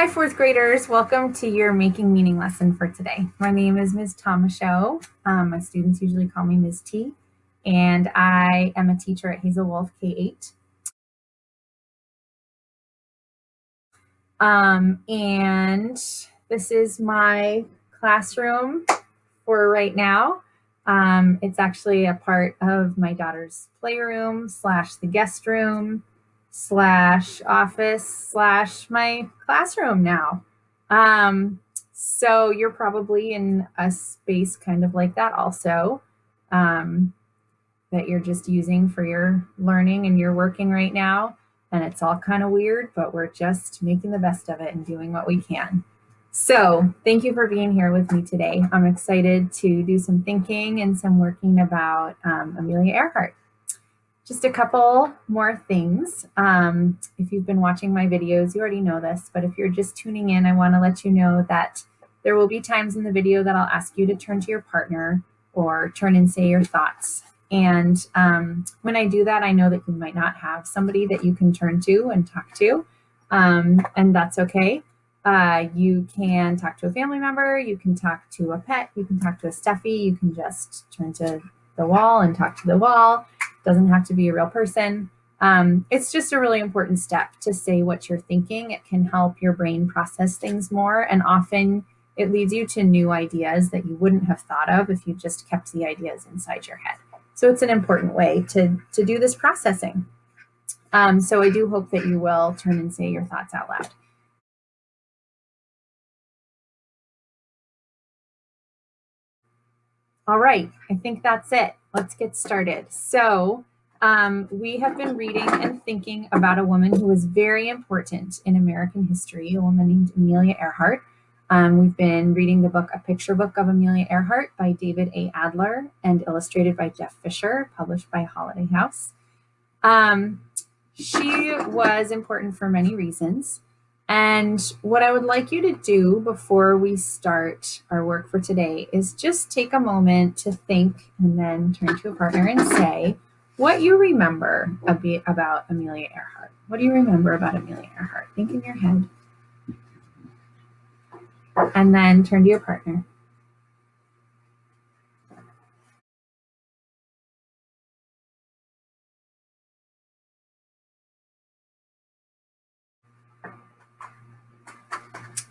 Hi, fourth graders. Welcome to your Making Meaning lesson for today. My name is Ms. Tomashow. Um, my students usually call me Ms. T, and I am a teacher at Hazel Wolf K-8. Um, and this is my classroom for right now. Um, it's actually a part of my daughter's playroom slash the guest room slash office slash my classroom now. Um, so you're probably in a space kind of like that also um, that you're just using for your learning and you're working right now. And it's all kind of weird, but we're just making the best of it and doing what we can. So thank you for being here with me today. I'm excited to do some thinking and some working about um, Amelia Earhart. Just a couple more things. Um, if you've been watching my videos, you already know this, but if you're just tuning in, I want to let you know that there will be times in the video that I'll ask you to turn to your partner or turn and say your thoughts. And um, when I do that, I know that you might not have somebody that you can turn to and talk to, um, and that's okay. Uh, you can talk to a family member, you can talk to a pet, you can talk to a stuffy, you can just turn to the wall and talk to the wall doesn't have to be a real person. Um, it's just a really important step to say what you're thinking. It can help your brain process things more, and often it leads you to new ideas that you wouldn't have thought of if you just kept the ideas inside your head. So it's an important way to, to do this processing. Um, so I do hope that you will turn and say your thoughts out loud. All right, I think that's it. Let's get started. So um, we have been reading and thinking about a woman who was very important in American history, a woman named Amelia Earhart. Um, we've been reading the book, A Picture Book of Amelia Earhart by David A. Adler and illustrated by Jeff Fisher, published by Holiday House. Um, she was important for many reasons. And what I would like you to do before we start our work for today is just take a moment to think and then turn to a partner and say what you remember about Amelia Earhart. What do you remember about Amelia Earhart? Think in your head. And then turn to your partner.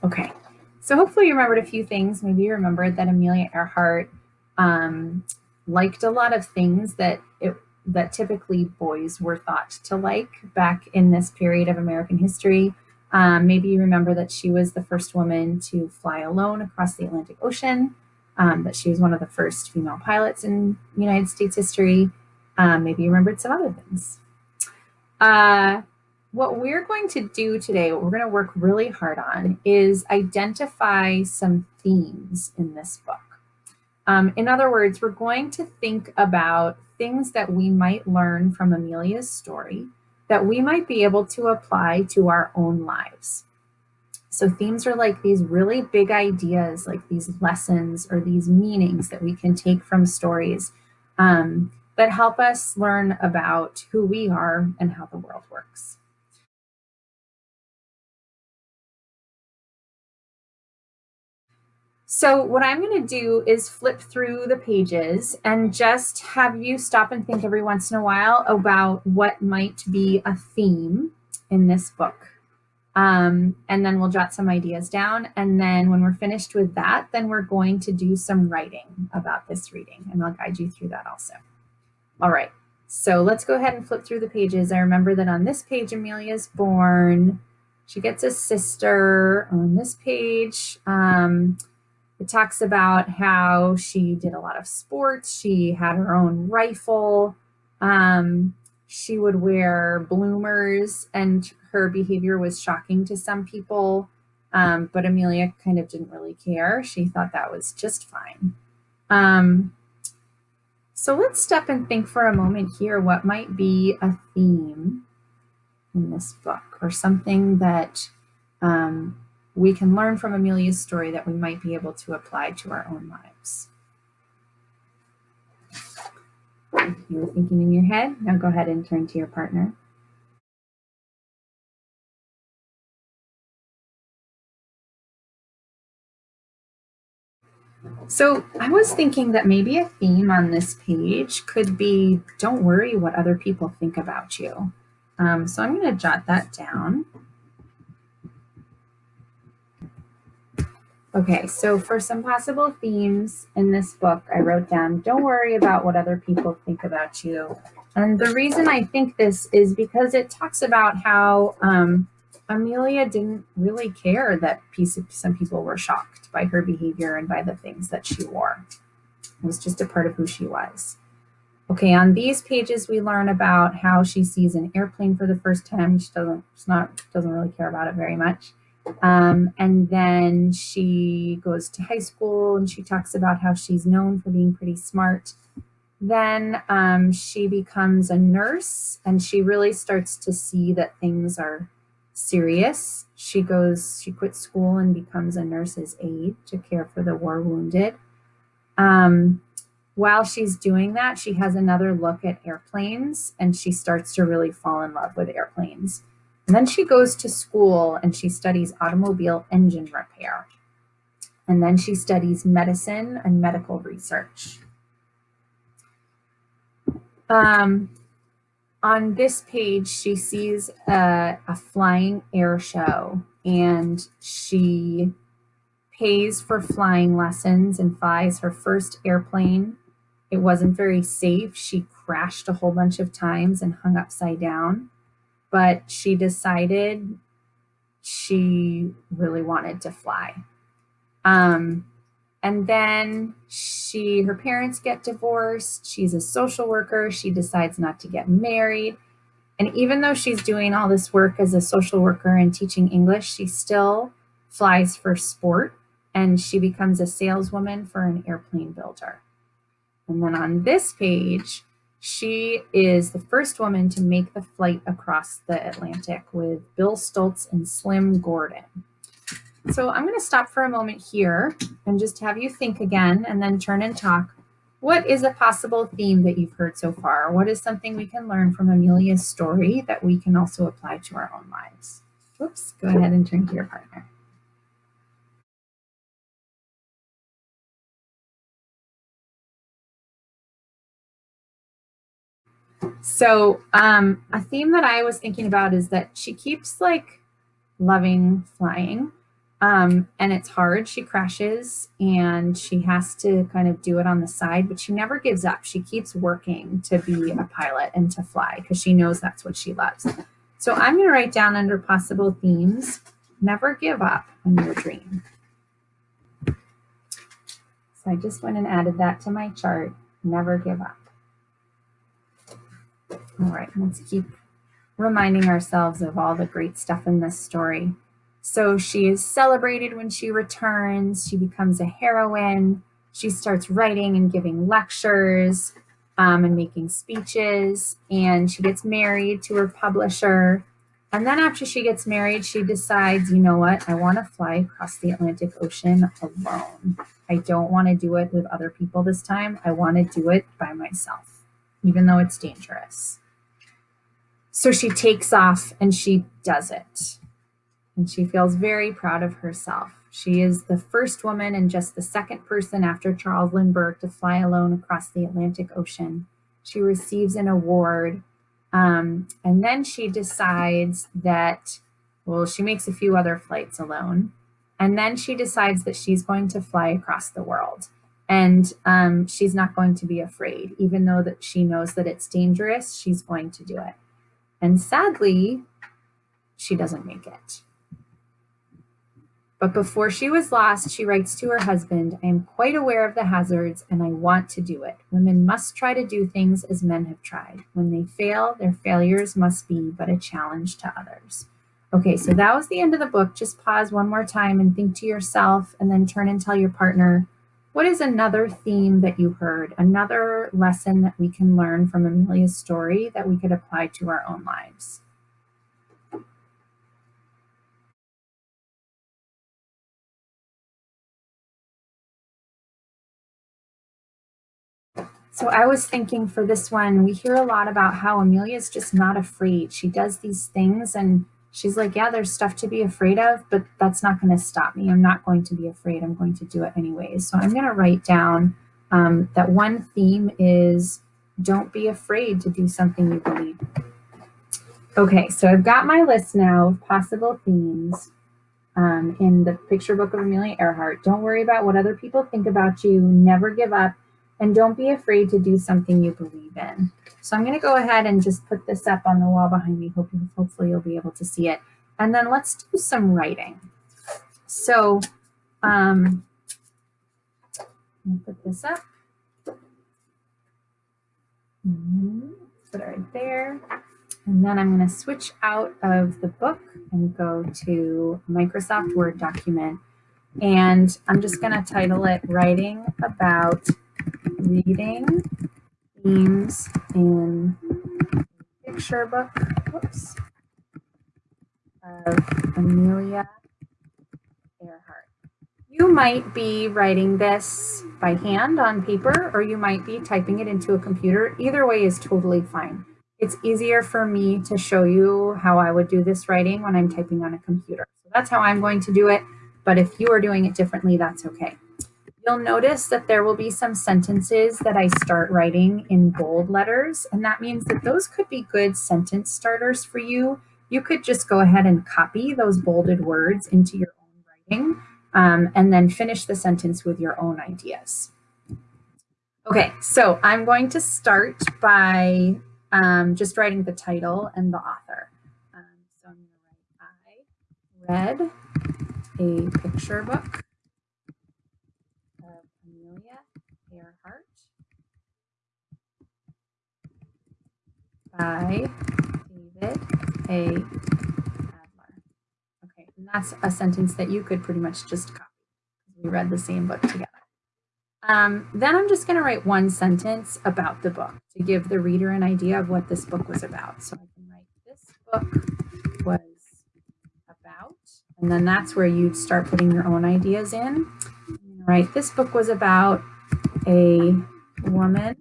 Okay, so hopefully you remembered a few things. Maybe you remembered that Amelia Earhart um, liked a lot of things that it, that typically boys were thought to like back in this period of American history. Um, maybe you remember that she was the first woman to fly alone across the Atlantic Ocean, um, that she was one of the first female pilots in United States history. Um, maybe you remembered some other things. Uh, what we're going to do today, what we're going to work really hard on is identify some themes in this book. Um, in other words, we're going to think about things that we might learn from Amelia's story that we might be able to apply to our own lives. So themes are like these really big ideas, like these lessons or these meanings that we can take from stories um, that help us learn about who we are and how the world works. So what I'm going to do is flip through the pages and just have you stop and think every once in a while about what might be a theme in this book. Um, and then we'll jot some ideas down. And then when we're finished with that, then we're going to do some writing about this reading and I'll guide you through that also. All right, so let's go ahead and flip through the pages. I remember that on this page, Amelia's born. She gets a sister on this page. Um, it talks about how she did a lot of sports. She had her own rifle. Um, she would wear bloomers and her behavior was shocking to some people. Um, but Amelia kind of didn't really care. She thought that was just fine. Um, so let's step and think for a moment here what might be a theme in this book or something that um, we can learn from Amelia's story that we might be able to apply to our own lives. If you were thinking in your head, now go ahead and turn to your partner. So I was thinking that maybe a theme on this page could be, don't worry what other people think about you. Um, so I'm gonna jot that down. Okay, so for some possible themes in this book, I wrote down, don't worry about what other people think about you. And the reason I think this is because it talks about how um, Amelia didn't really care that some people were shocked by her behavior and by the things that she wore. It was just a part of who she was. Okay, on these pages, we learn about how she sees an airplane for the first time. She doesn't, she's not, doesn't really care about it very much. Um, and then she goes to high school and she talks about how she's known for being pretty smart. Then um, she becomes a nurse and she really starts to see that things are serious. She goes, she quits school and becomes a nurse's aide to care for the war wounded. Um, while she's doing that, she has another look at airplanes and she starts to really fall in love with airplanes. And then she goes to school and she studies automobile engine repair. And then she studies medicine and medical research. Um, on this page, she sees a, a flying air show and she pays for flying lessons and flies her first airplane. It wasn't very safe. She crashed a whole bunch of times and hung upside down but she decided she really wanted to fly. Um, and then she, her parents get divorced. She's a social worker. She decides not to get married. And even though she's doing all this work as a social worker and teaching English, she still flies for sport and she becomes a saleswoman for an airplane builder. And then on this page, she is the first woman to make the flight across the Atlantic with Bill Stultz and Slim Gordon. So I'm going to stop for a moment here and just have you think again and then turn and talk. What is a possible theme that you've heard so far? What is something we can learn from Amelia's story that we can also apply to our own lives? Whoops, go ahead and turn to your partner. So um, a theme that I was thinking about is that she keeps like loving flying um, and it's hard. She crashes and she has to kind of do it on the side, but she never gives up. She keeps working to be a pilot and to fly because she knows that's what she loves. So I'm going to write down under possible themes, never give up on your dream. So I just went and added that to my chart, never give up. All right, let's keep reminding ourselves of all the great stuff in this story. So she is celebrated when she returns. She becomes a heroine. She starts writing and giving lectures um, and making speeches. And she gets married to her publisher. And then after she gets married, she decides, you know what? I want to fly across the Atlantic Ocean alone. I don't want to do it with other people this time. I want to do it by myself, even though it's dangerous. So she takes off and she does it. And she feels very proud of herself. She is the first woman and just the second person after Charles Lindbergh to fly alone across the Atlantic Ocean. She receives an award. Um, and then she decides that, well, she makes a few other flights alone. And then she decides that she's going to fly across the world. And um, she's not going to be afraid, even though that she knows that it's dangerous, she's going to do it. And sadly, she doesn't make it. But before she was lost, she writes to her husband, I am quite aware of the hazards and I want to do it. Women must try to do things as men have tried. When they fail, their failures must be but a challenge to others. Okay, so that was the end of the book. Just pause one more time and think to yourself and then turn and tell your partner, what is another theme that you heard, another lesson that we can learn from Amelia's story that we could apply to our own lives? So I was thinking for this one, we hear a lot about how Amelia's just not afraid. She does these things and she's like, Yeah, there's stuff to be afraid of, but that's not going to stop me. I'm not going to be afraid. I'm going to do it anyways. So I'm going to write down um, that one theme is don't be afraid to do something you believe. Okay, so I've got my list now of possible themes um, in the picture book of Amelia Earhart. Don't worry about what other people think about you. Never give up. And don't be afraid to do something you believe in. So I'm going to go ahead and just put this up on the wall behind me. Hope hopefully you'll be able to see it. And then let's do some writing. So um, put this up. Mm-hmm. Put it right there. And then I'm going to switch out of the book and go to Microsoft Word document. And I'm just going to title it Writing About Reading Themes in Picture Book whoops, of Amelia Earhart. You might be writing this by hand on paper, or you might be typing it into a computer. Either way is totally fine. It's easier for me to show you how I would do this writing when I'm typing on a computer. So that's how I'm going to do it. But if you are doing it differently, that's okay. You'll notice that there will be some sentences that I start writing in bold letters. And that means that those could be good sentence starters for you. You could just go ahead and copy those bolded words into your own writing um, and then finish the sentence with your own ideas. Okay, so I'm going to start by um, just writing the title and the author. Um, so I'm going to write, I read a picture book of Amelia Earhart by David A. Adler. Okay, and that's a sentence that you could pretty much just copy. We read the same book together. Um, then I'm just going to write one sentence about the book to give the reader an idea of what this book was about. So I can write this book was about, and then that's where you'd start putting your own ideas in. Right, this book was about a woman.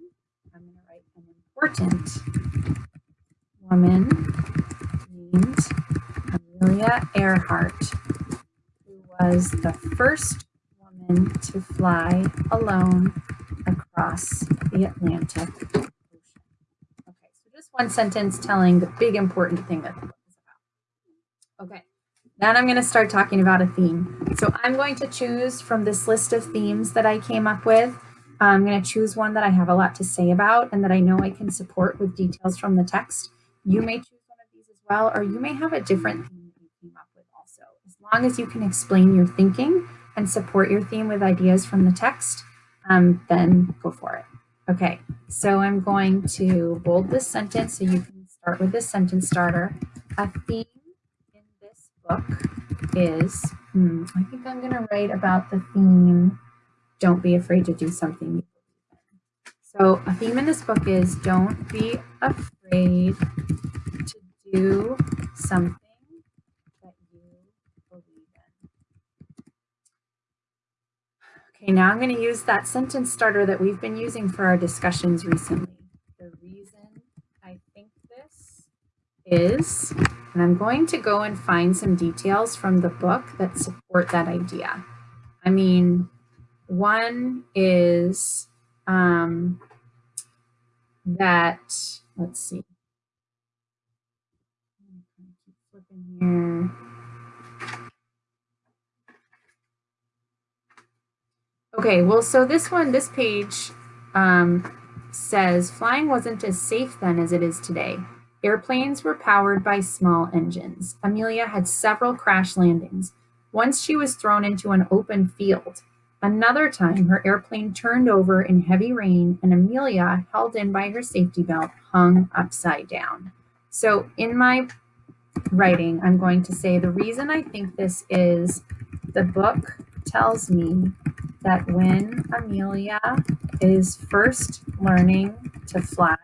I'm going to write an important woman named Amelia Earhart, who was the first woman to fly alone across the Atlantic Ocean. Okay, so just one sentence telling the big important thing that the book is about. Okay, then I'm going to start talking about a theme. So I'm going to choose from this list of themes that I came up with. I'm going to choose one that I have a lot to say about and that I know I can support with details from the text. You may choose one of these as well, or you may have a different theme that you came up with also. As long as you can explain your thinking and support your theme with ideas from the text, um, then go for it. Okay, so I'm going to bold this sentence so you can start with this sentence starter. A theme in this book is, hmm, I think I'm going to write about the theme, don't be afraid to do something. So a theme in this book is don't be afraid to do something that you believe in. Okay, now I'm going to use that sentence starter that we've been using for our discussions recently. The reason I think this is, and I'm going to go and find some details from the book that support that idea. I mean, one is um, that, let's see. Okay, well, so this one, this page um, says flying wasn't as safe then as it is today. Airplanes were powered by small engines. Amelia had several crash landings. Once she was thrown into an open field. Another time, her airplane turned over in heavy rain, and Amelia, held in by her safety belt, hung upside down. So, in my writing, I'm going to say the reason I think this is the book tells me that when Amelia is first learning to fly,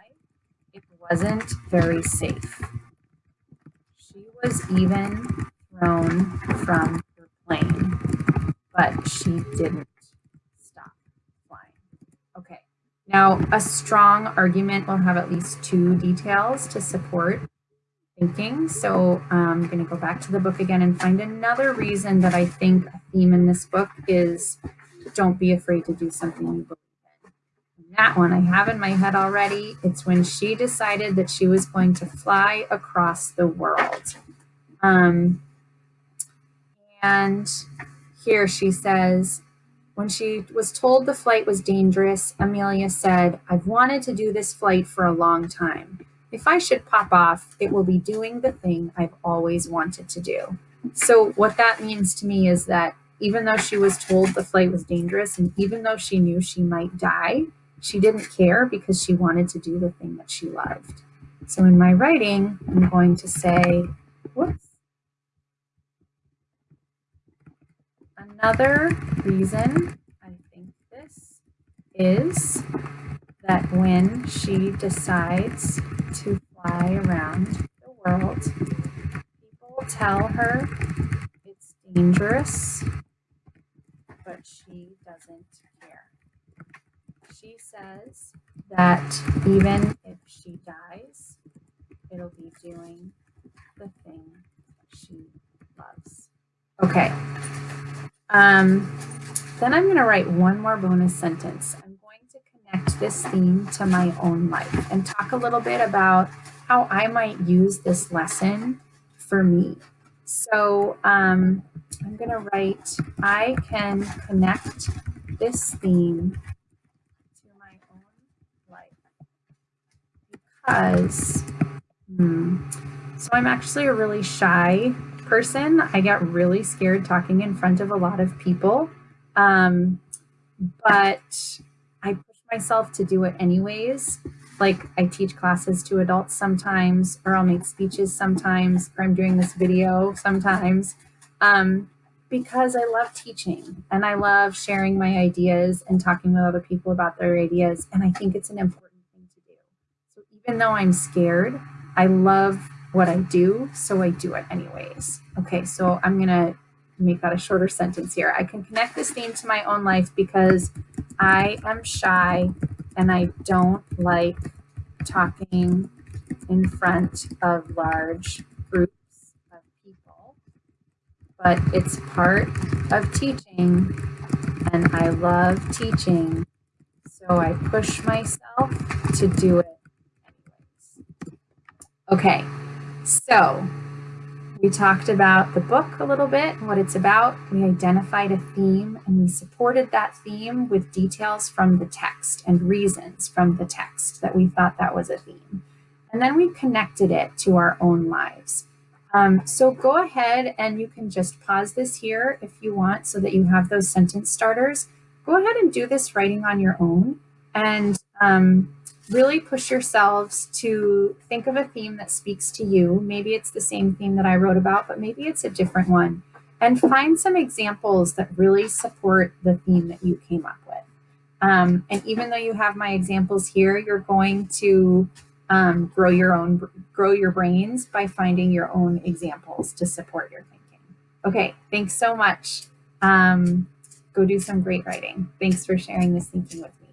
it wasn't very safe. She was even thrown from her plane, but she didn't stop flying. Okay, now a strong argument will have at least two details to support thinking. So um, I'm going to go back to the book again and find another reason that I think a theme in this book is don't be afraid to do something you believe that one I have in my head already. It's when she decided that she was going to fly across the world. Um, and here she says, when she was told the flight was dangerous, Amelia said, I've wanted to do this flight for a long time. If I should pop off, it will be doing the thing I've always wanted to do. So what that means to me is that even though she was told the flight was dangerous and even though she knew she might die, she didn't care because she wanted to do the thing that she loved. So in my writing, I'm going to say, whoops, Another reason I think this is that when she decides to fly around the world, people tell her it's dangerous, but she doesn't care. She says that even if she dies, it'll be doing the thing she loves. Okay, um, then I'm going to write one more bonus sentence. I'm going to connect this theme to my own life and talk a little bit about how I might use this lesson for me. So um, I'm going to write, I can connect this theme to my own life because, hmm, so I'm actually a really shy person. I get really scared talking in front of a lot of people. Um, but I push myself to do it anyways. Like I teach classes to adults sometimes, or I'll make speeches sometimes, or I'm doing this video sometimes. Um, because I love teaching and I love sharing my ideas and talking with other people about their ideas. And I think it's an important thing to do. So even though I'm scared, I love what I do, so I do it anyways. Okay, so I'm gonna make that a shorter sentence here. I can connect this theme to my own life because I am shy and I don't like talking in front of large groups of people, but it's part of teaching and I love teaching. So I push myself to do it anyways. Okay, so we talked about the book a little bit, what it's about. We identified a theme and we supported that theme with details from the text and reasons from the text that we thought that was a theme. And then we connected it to our own lives. Um, so go ahead and you can just pause this here if you want so that you have those sentence starters. Go ahead and do this writing on your own. And um, really push yourselves to think of a theme that speaks to you. Maybe it's the same theme that I wrote about, but maybe it's a different one. And find some examples that really support the theme that you came up with. Um, and even though you have my examples here, you're going to um, grow your own, grow your brains by finding your own examples to support your thinking. Okay, thanks so much. Um, go do some great writing. Thanks for sharing this thinking with me.